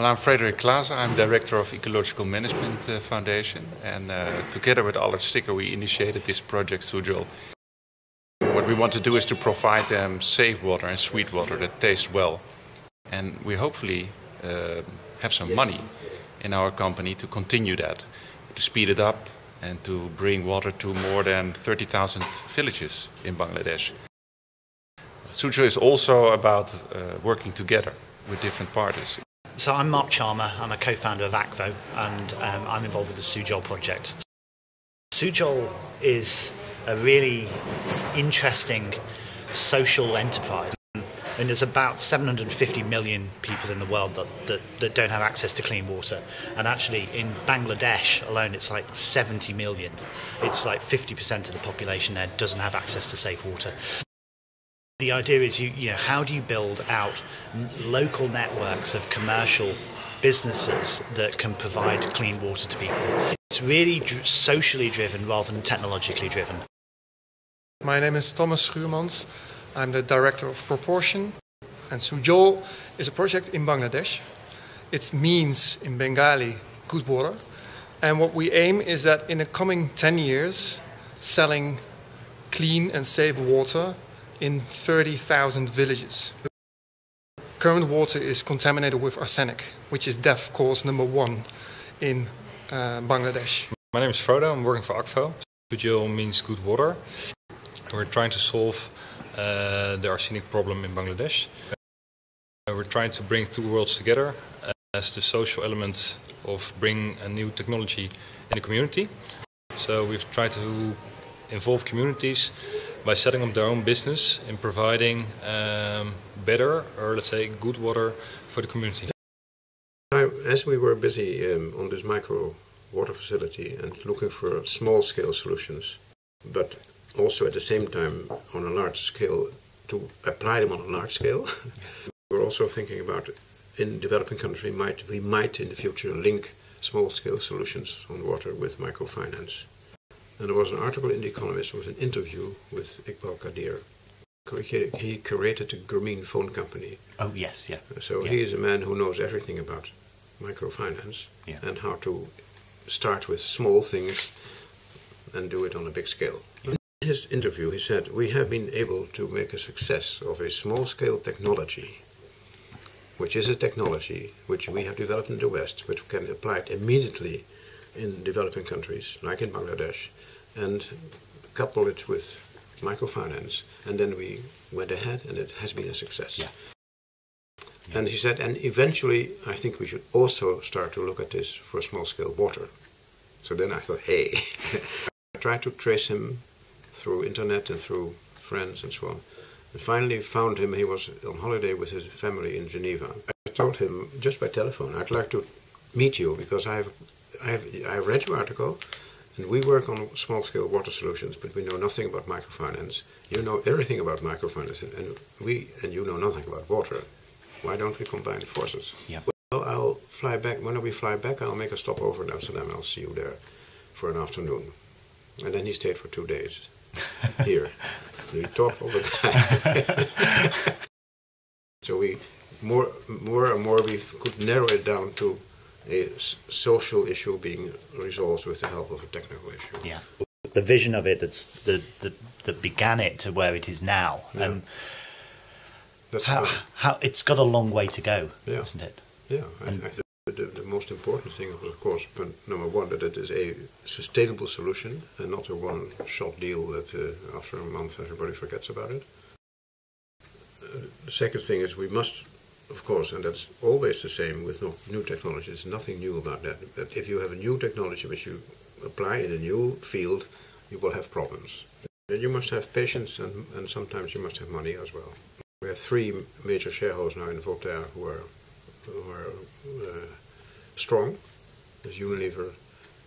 Well, I'm Frederik Klaassen. I'm director of Ecological Management uh, Foundation, and uh, together with Allard Stikker, we initiated this project Sujol. What we want to do is to provide them safe water and sweet water that taste well, and we hopefully uh, have some money in our company to continue that, to speed it up, and to bring water to more than 30,000 villages in Bangladesh. Sujol is also about uh, working together with different parties. So I'm Mark Charmer, I'm a co-founder of Akvo and um, I'm involved with the Sujol project. Sujol is a really interesting social enterprise and there's about 750 million people in the world that, that, that, don't have access to clean water. And actually, in Bangladesh alone, it's like 70 million. It's like 50% of the population there doesn't have access to safe water. The idea is, you, you know, how do you build out local networks of commercial businesses that can provide clean water to people? It's really socially driven rather than technologically driven. My name is Thomas Schuurmans. I'm the director of Proportion. And Sujol is a project in Bangladesh. It means in Bengali good water. And what we aim is that in the coming 10 years, selling clean and safe water in 30,000 villages. Current water is contaminated with arsenic, which is death cause number one in uh, Bangladesh. My name is Frodo, I'm working for Akvo. Sujol means good water. We're trying to solve uh, the arsenic problem in Bangladesh. Uh, we're trying to bring two worlds together as the social element of bringing a new technology in the community. So we've tried to involve communities by setting up their own business in providing um, better or let's say good water for the community. As we were busy um, on this micro water facility and looking for small scale solutions, but also at the same time on a large scale to apply them on a large scale, we're also thinking about in developing countries might we might in the future link small scale solutions on water with microfinance. And there was an article in The Economist with an interview with Iqbal Quadir. He created a Grameen phone company. Oh, yes, yeah. So yeah. he is a man who knows everything about microfinance yeah. and how to start with small things and do it on a big scale. In his interview, he said, We have been able to make a success of a small scale technology, which is a technology which we have developed in the West, but can apply it immediately in developing countries, like in Bangladesh, and couple it with microfinance, and then we went ahead, and it has been a success. Yeah. Yeah. And he said, and eventually, I think we should also start to look at this for small-scale water. So then I thought, hey, I tried to trace him through internet and through friends and so on. And finally found him, he was on holiday with his family in Geneva. I told him, just by telephone, I'd like to meet you because I have, I have, I read your article, and we work on small-scale water solutions, but we know nothing about microfinance. You know everything about microfinance, and, and we and you know nothing about water. Why don't we combine forces? Yeah. Well, I'll fly back. When we fly back, I'll make a stop over in Amsterdam. I'll see you there for an afternoon. And then he stayed for two days here. we talked all the time. so we more, more and more we could narrow it down to a social issue being resolved with the help of a technical issue. Yeah. The vision of it that's the, the that began it to where it is now. Yeah. Um, That's how, how it's got a long way to go, Yeah. isn't it? Yeah, think the, the most important thing of course, but number one, that it is a sustainable solution and not a one-shot deal that uh, after a month everybody forgets about it. Uh, the second thing is we must, of course, and that's always the same with new technology. There's nothing new about that. But if you have a new technology which you apply in a new field, you will have problems. And you must have patience and, and sometimes you must have money as well. We have three major shareholders now in Voltaire who are, who are uh, strong. There's Unilever,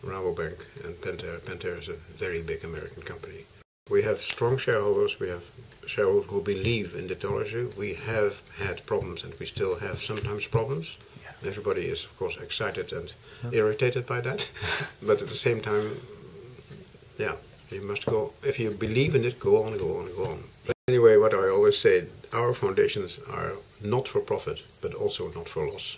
Rabobank, and Pentair. Pentair is a very big American company. We have strong shareholders. We have shareholders who believe in the technology. We have had problems, and we still have sometimes problems. Yeah. Everybody is, of course, excited and irritated by that. but at the same time, yeah, you must go. If you believe in it, go on, go on, go on. But anyway, what I always say, our foundations are not for profit, but also not for loss.